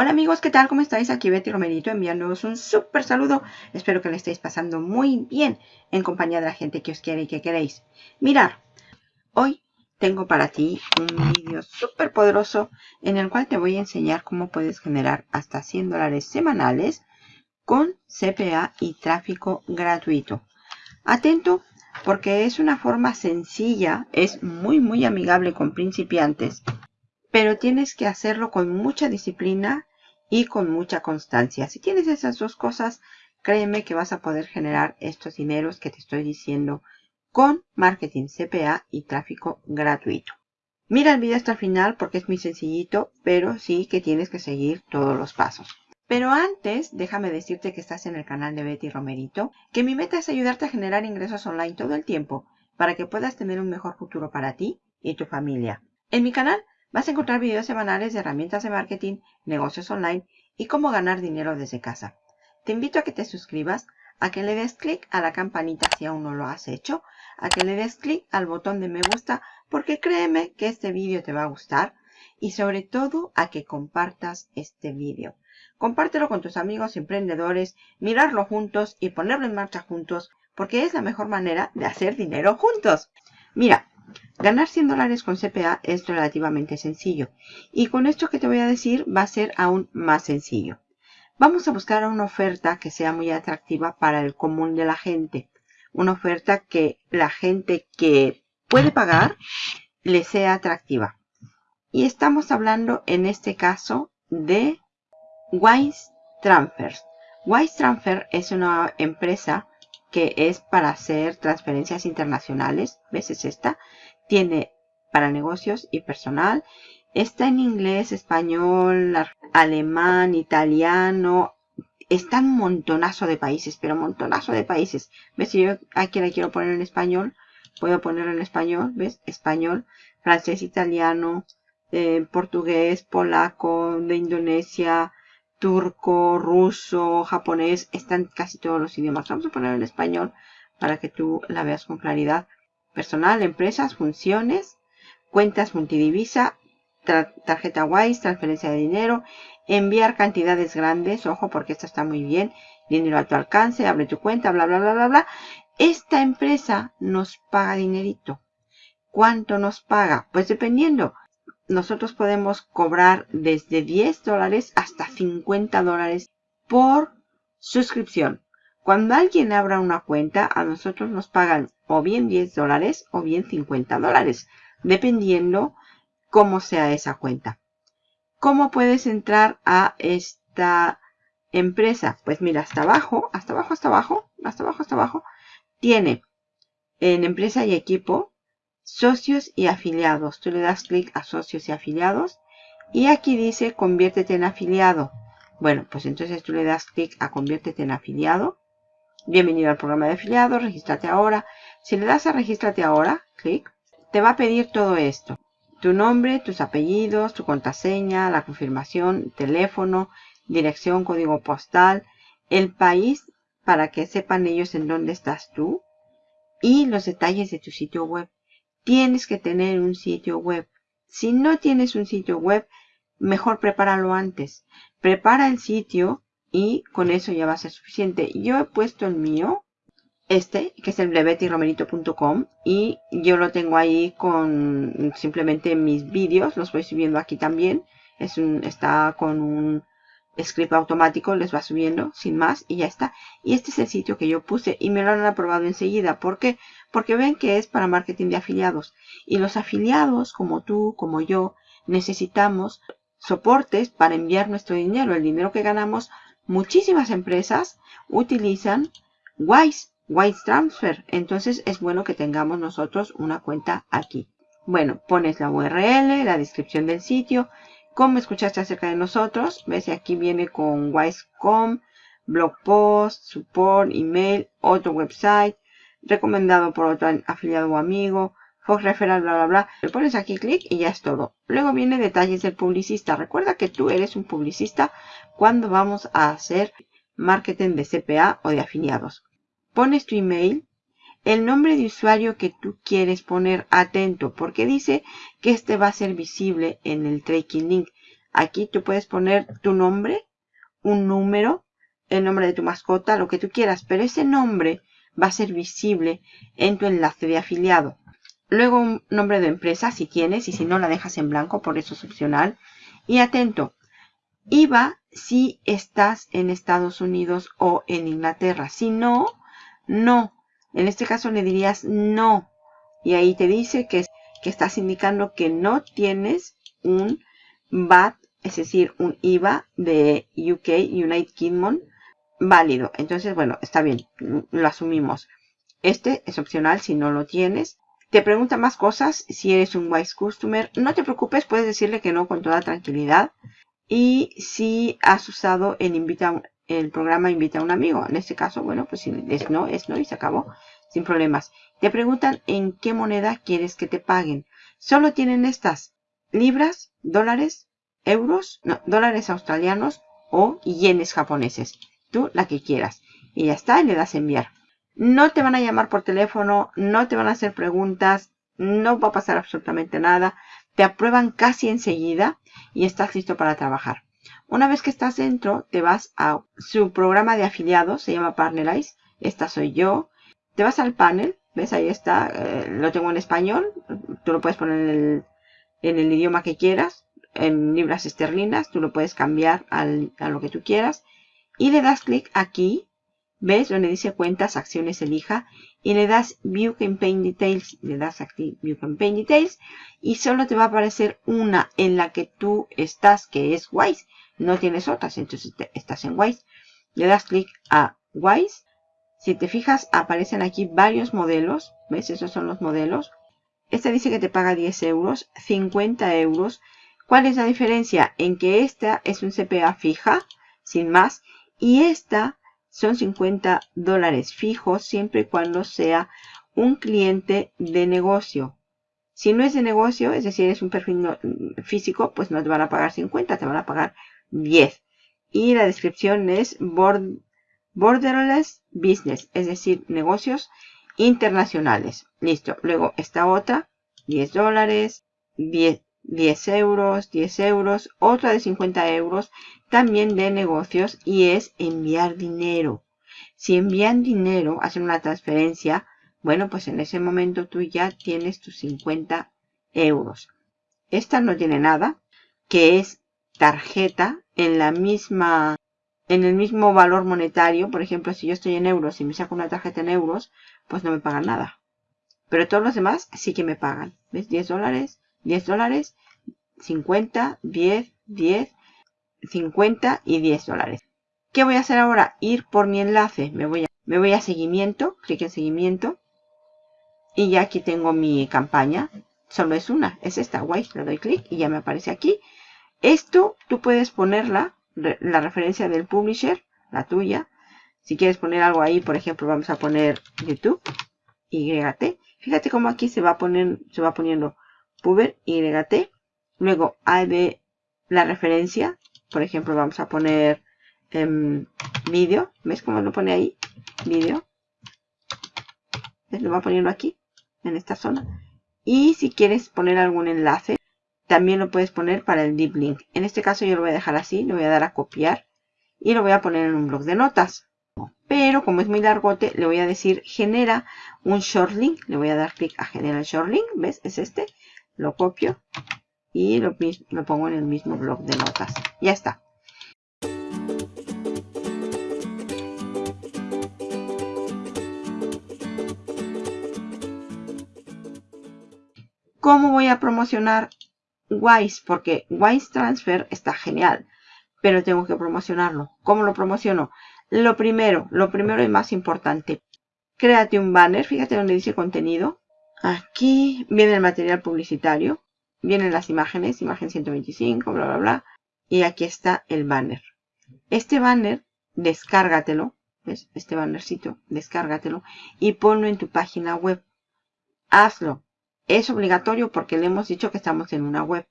Hola amigos, ¿qué tal? ¿Cómo estáis? Aquí Betty Romerito enviándoos un súper saludo. Espero que le estéis pasando muy bien en compañía de la gente que os quiere y que queréis. Mirar, hoy tengo para ti un vídeo súper poderoso en el cual te voy a enseñar cómo puedes generar hasta 100 dólares semanales con CPA y tráfico gratuito. Atento porque es una forma sencilla, es muy muy amigable con principiantes, pero tienes que hacerlo con mucha disciplina y con mucha constancia. Si tienes esas dos cosas, créeme que vas a poder generar estos dineros que te estoy diciendo con marketing CPA y tráfico gratuito. Mira el video hasta el final porque es muy sencillito, pero sí que tienes que seguir todos los pasos. Pero antes, déjame decirte que estás en el canal de Betty Romerito, que mi meta es ayudarte a generar ingresos online todo el tiempo para que puedas tener un mejor futuro para ti y tu familia. En mi canal Vas a encontrar videos semanales de herramientas de marketing, negocios online y cómo ganar dinero desde casa. Te invito a que te suscribas, a que le des clic a la campanita si aún no lo has hecho, a que le des clic al botón de me gusta porque créeme que este vídeo te va a gustar y sobre todo a que compartas este vídeo. Compártelo con tus amigos emprendedores, mirarlo juntos y ponerlo en marcha juntos porque es la mejor manera de hacer dinero juntos. Mira, Ganar 100 dólares con CPA es relativamente sencillo. Y con esto que te voy a decir va a ser aún más sencillo. Vamos a buscar una oferta que sea muy atractiva para el común de la gente. Una oferta que la gente que puede pagar le sea atractiva. Y estamos hablando en este caso de Wise Transfers. Wise Transfer es una empresa que es para hacer transferencias internacionales. ¿Ves? Es esta tiene para negocios y personal. Está en inglés, español, alemán, italiano. Está un montonazo de países, pero montonazo de países. ¿Ves? Si yo aquí la quiero poner en español, puedo ponerlo en español. ¿Ves? Español, francés, italiano, eh, portugués, polaco, de Indonesia, turco, ruso, japonés. Están casi todos los idiomas. Vamos a poner en español para que tú la veas con claridad personal, empresas, funciones, cuentas multidivisa, tarjeta WISE, transferencia de dinero, enviar cantidades grandes, ojo porque esto está muy bien, dinero a tu alcance, abre tu cuenta, bla, bla, bla, bla, bla. Esta empresa nos paga dinerito. ¿Cuánto nos paga? Pues dependiendo. Nosotros podemos cobrar desde 10 dólares hasta 50 dólares por suscripción. Cuando alguien abra una cuenta, a nosotros nos pagan o bien 10 dólares o bien 50 dólares, dependiendo cómo sea esa cuenta. ¿Cómo puedes entrar a esta empresa? Pues mira, hasta abajo, hasta abajo, hasta abajo, hasta abajo, hasta abajo, tiene en empresa y equipo, socios y afiliados. Tú le das clic a socios y afiliados y aquí dice conviértete en afiliado. Bueno, pues entonces tú le das clic a conviértete en afiliado Bienvenido al programa de afiliados, regístrate ahora. Si le das a regístrate ahora, clic, te va a pedir todo esto. Tu nombre, tus apellidos, tu contraseña, la confirmación, teléfono, dirección, código postal, el país para que sepan ellos en dónde estás tú y los detalles de tu sitio web. Tienes que tener un sitio web. Si no tienes un sitio web, mejor prepáralo antes. Prepara el sitio y con eso ya va a ser suficiente. Yo he puesto el mío, este, que es el de y yo lo tengo ahí con simplemente mis vídeos, los voy subiendo aquí también. Es un, está con un script automático, les va subiendo sin más y ya está. Y este es el sitio que yo puse y me lo han aprobado enseguida. ¿Por qué? Porque ven que es para marketing de afiliados. Y los afiliados, como tú, como yo, necesitamos soportes para enviar nuestro dinero, el dinero que ganamos muchísimas empresas utilizan Wise, Wise Transfer. Entonces es bueno que tengamos nosotros una cuenta aquí. Bueno, pones la URL, la descripción del sitio, cómo escuchaste acerca de nosotros. Ves, aquí viene con Wise.com, blog post, support, email, otro website, recomendado por otro afiliado o amigo, Fox Referral, bla, bla, bla. Le pones aquí clic y ya es todo. Luego viene detalles del publicista. Recuerda que tú eres un publicista cuando vamos a hacer marketing de CPA o de afiliados. Pones tu email, el nombre de usuario que tú quieres poner atento porque dice que este va a ser visible en el tracking link. Aquí tú puedes poner tu nombre, un número, el nombre de tu mascota, lo que tú quieras, pero ese nombre va a ser visible en tu enlace de afiliado. Luego un nombre de empresa si tienes y si no la dejas en blanco, por eso es opcional. Y atento, IVA si estás en Estados Unidos o en Inglaterra. Si no, no. En este caso le dirías no. Y ahí te dice que, que estás indicando que no tienes un VAT, es decir, un IVA de UK, United Kingdom, válido. Entonces, bueno, está bien, lo asumimos. Este es opcional si no lo tienes. Te pregunta más cosas si eres un Wise Customer. No te preocupes, puedes decirle que no con toda tranquilidad. Y si has usado el, invita, el programa Invita a un amigo. En este caso, bueno, pues si es no, es no y se acabó. Sin problemas. Te preguntan en qué moneda quieres que te paguen. Solo tienen estas. Libras, dólares, euros, dólares australianos o yenes japoneses tú la que quieras. Y ya está, y le das enviar. No te van a llamar por teléfono, no te van a hacer preguntas, no va a pasar absolutamente nada. Te aprueban casi enseguida y estás listo para trabajar. Una vez que estás dentro, te vas a su programa de afiliados, se llama Partnerize. Esta soy yo. Te vas al panel, ves ahí está, eh, lo tengo en español. Tú lo puedes poner en el, en el idioma que quieras, en libras esterlinas. Tú lo puedes cambiar al, a lo que tú quieras y le das clic aquí, ¿ves? Donde dice cuentas, acciones, elija y le das View Campaign Details, le das aquí View Campaign Details y solo te va a aparecer una en la que tú estás, que es Wise, no tienes otras, entonces estás en Wise. Le das clic a Wise, si te fijas aparecen aquí varios modelos, ¿ves? Esos son los modelos. Este dice que te paga 10 euros, 50 euros. ¿Cuál es la diferencia? En que esta es un CPA fija, sin más, y esta son 50 dólares fijos siempre y cuando sea un cliente de negocio. Si no es de negocio, es decir, es un perfil físico, pues no te van a pagar 50, te van a pagar 10. Y la descripción es borderless business, es decir, negocios internacionales. Listo. Luego esta otra, 10 dólares, 10, 10 euros, 10 euros, otra de 50 euros, también de negocios y es enviar dinero. Si envían dinero, hacen una transferencia, bueno, pues en ese momento tú ya tienes tus 50 euros. Esta no tiene nada, que es tarjeta en la misma, en el mismo valor monetario. Por ejemplo, si yo estoy en euros y me saco una tarjeta en euros, pues no me pagan nada. Pero todos los demás sí que me pagan. ¿Ves? 10 dólares, 10 dólares, 50, 10, 10, 50 y 10 dólares. ¿Qué voy a hacer ahora? Ir por mi enlace. Me voy a, me voy a seguimiento, clic en seguimiento. Y ya aquí tengo mi campaña. Solo es una, es esta, guay. Le doy clic y ya me aparece aquí. Esto tú puedes ponerla, la referencia del publisher, la tuya. Si quieres poner algo ahí, por ejemplo, vamos a poner YouTube, YT. Fíjate cómo aquí se va, a poner, se va poniendo puber, YT. Luego de la referencia. Por ejemplo, vamos a poner em, vídeo. ¿Ves cómo lo pone ahí? Vídeo. Lo va poniendo aquí, en esta zona. Y si quieres poner algún enlace, también lo puedes poner para el deep link. En este caso yo lo voy a dejar así, lo voy a dar a copiar y lo voy a poner en un blog de notas. Pero como es muy largote, le voy a decir genera un short link. Le voy a dar clic a generar short link. ¿Ves? Es este. Lo copio y lo, pongo en el mismo blog de notas. Ya está. ¿Cómo voy a promocionar Wise? Porque Wise Transfer está genial, pero tengo que promocionarlo. ¿Cómo lo promociono? Lo primero, lo primero y más importante, créate un banner. Fíjate donde dice contenido. Aquí viene el material publicitario vienen las imágenes, imagen 125, bla, bla, bla. Y aquí está el banner. Este banner, descárgatelo. ¿Ves? Este bannercito, descárgatelo. Y ponlo en tu página web. Hazlo. Es obligatorio porque le hemos dicho que estamos en una web.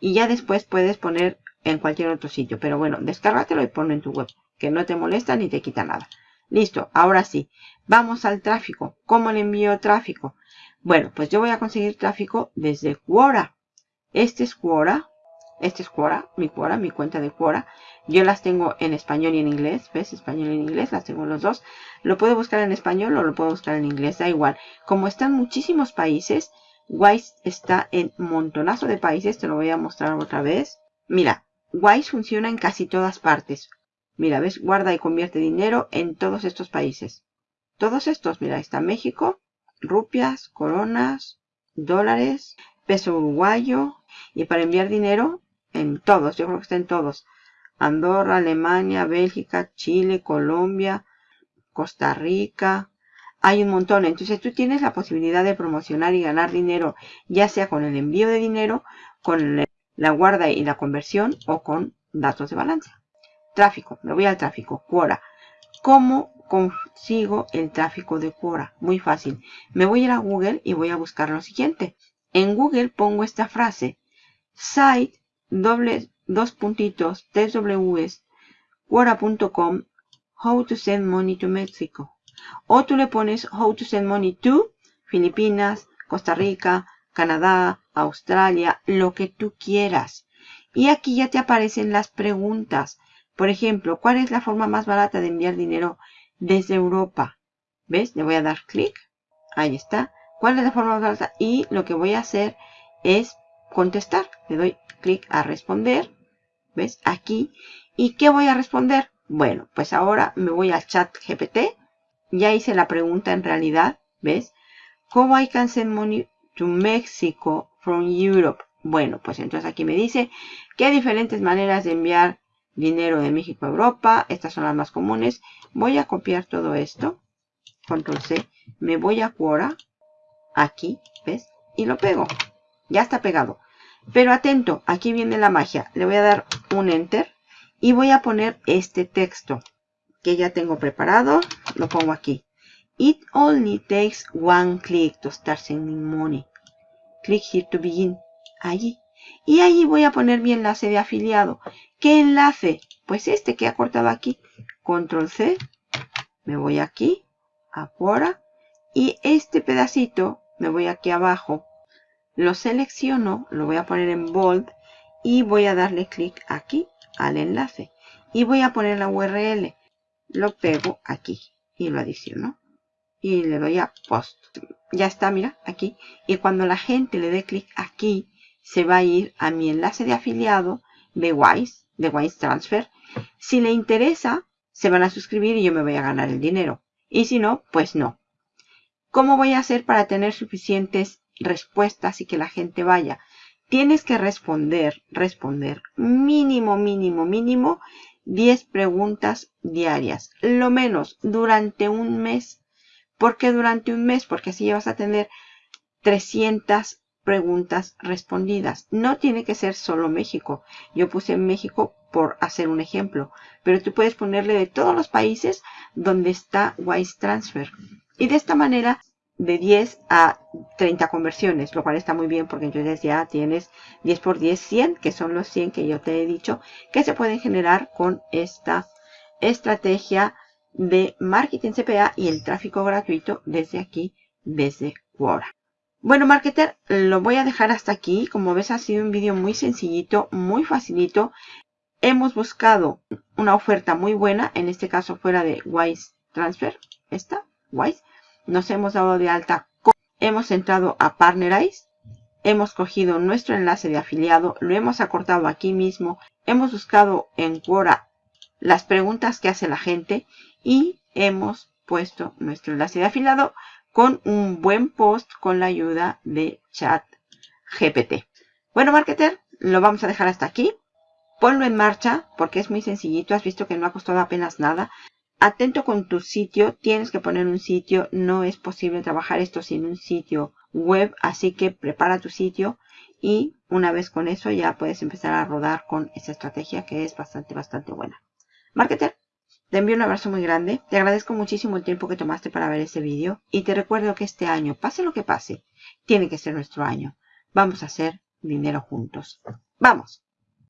Y ya después puedes poner en cualquier otro sitio. Pero bueno, descárgatelo y ponlo en tu web. Que no te molesta ni te quita nada. Listo, ahora sí. Vamos al tráfico. ¿Cómo le envío tráfico? Bueno, pues yo voy a conseguir tráfico desde Quora. Este es Quora. Este es Quora, mi Quora, mi cuenta de Quora. Yo las tengo en español y en inglés. ¿Ves? Español y en inglés. Las tengo los dos. Lo puedo buscar en español o lo puedo buscar en inglés. Da igual. Como están muchísimos países, Wise está en montonazo de países. Te lo voy a mostrar otra vez. Mira, Wise funciona en casi todas partes. Mira, ¿ves? Guarda y convierte dinero en todos estos países. Todos estos, mira, está México, rupias, coronas, dólares, peso uruguayo. Y para enviar dinero, en todos, yo creo que está en todos. Andorra, Alemania, Bélgica, Chile, Colombia, Costa Rica. Hay un montón. Entonces tú tienes la posibilidad de promocionar y ganar dinero, ya sea con el envío de dinero, con la guarda y la conversión o con datos de balance. Tráfico. Me voy al tráfico. Quora. ¿Cómo consigo el tráfico de Quora? Muy fácil. Me voy a ir a Google y voy a buscar lo siguiente. En Google pongo esta frase. Site doble, dos puntitos, Ws, Quora.com, how to send money to Mexico. O tú le pones how to send money to Filipinas, Costa Rica, Canadá, Australia, lo que tú quieras. Y aquí ya te aparecen las preguntas. Por ejemplo, ¿cuál es la forma más barata de enviar dinero desde Europa? ¿Ves? Le voy a dar clic. Ahí está. ¿Cuál es la forma más barata? Y lo que voy a hacer es contestar. Le doy clic a responder. ¿Ves? Aquí. ¿Y qué voy a responder? Bueno, pues ahora me voy al chat GPT. Ya hice la pregunta en realidad. ¿Ves? ¿Cómo I can send money to Mexico from Europe? Bueno, pues entonces aquí me dice que hay diferentes maneras de enviar dinero de México a Europa. Estas son las más comunes. Voy a copiar todo esto. Control C. Me voy a Quora. Aquí, ¿ves? Y lo pego. Ya está pegado. Pero atento, aquí viene la magia. Le voy a dar un Enter y voy a poner este texto que ya tengo preparado. Lo pongo aquí. It only takes one click to start sending money. Click here to begin. Allí. Y allí voy a poner mi enlace de afiliado. ¿Qué enlace? Pues este que he cortado aquí. Control C. Me voy aquí. A Quora. Y este pedacito me voy aquí abajo lo selecciono, lo voy a poner en bold y voy a darle clic aquí al enlace. Y voy a poner la URL. Lo pego aquí y lo adiciono. Y le doy a post. Ya está, mira, aquí. Y cuando la gente le dé clic aquí, se va a ir a mi enlace de afiliado de Wise, de Wise Transfer. Si le interesa, se van a suscribir y yo me voy a ganar el dinero. Y si no, pues no. ¿Cómo voy a hacer para tener suficientes respuestas y que la gente vaya. Tienes que responder, responder mínimo, mínimo, mínimo 10 preguntas diarias. Lo menos durante un mes. ¿Por qué durante un mes? Porque así vas a tener 300 preguntas respondidas. No tiene que ser solo México. Yo puse México por hacer un ejemplo. Pero tú puedes ponerle de todos los países donde está Wise Transfer. Y de esta manera de 10 a 30 conversiones, lo cual está muy bien porque entonces ya tienes 10 por 10, 100, que son los 100 que yo te he dicho que se pueden generar con esta estrategia de marketing CPA y el tráfico gratuito desde aquí, desde Quora. Bueno, marketer, lo voy a dejar hasta aquí. Como ves, ha sido un vídeo muy sencillito, muy facilito. Hemos buscado una oferta muy buena, en este caso fuera de Wise Transfer, esta, Wise nos hemos dado de alta, hemos entrado a Partnerize, hemos cogido nuestro enlace de afiliado, lo hemos acortado aquí mismo, hemos buscado en Quora las preguntas que hace la gente y hemos puesto nuestro enlace de afiliado con un buen post con la ayuda de chat GPT. Bueno, marketer, lo vamos a dejar hasta aquí. Ponlo en marcha porque es muy sencillito. Has visto que no ha costado apenas nada atento con tu sitio, tienes que poner un sitio, no es posible trabajar esto sin un sitio web, así que prepara tu sitio y una vez con eso ya puedes empezar a rodar con esa estrategia que es bastante, bastante buena. Marketer, te envío un abrazo muy grande, te agradezco muchísimo el tiempo que tomaste para ver este vídeo y te recuerdo que este año, pase lo que pase, tiene que ser nuestro año. Vamos a hacer dinero juntos. ¡Vamos!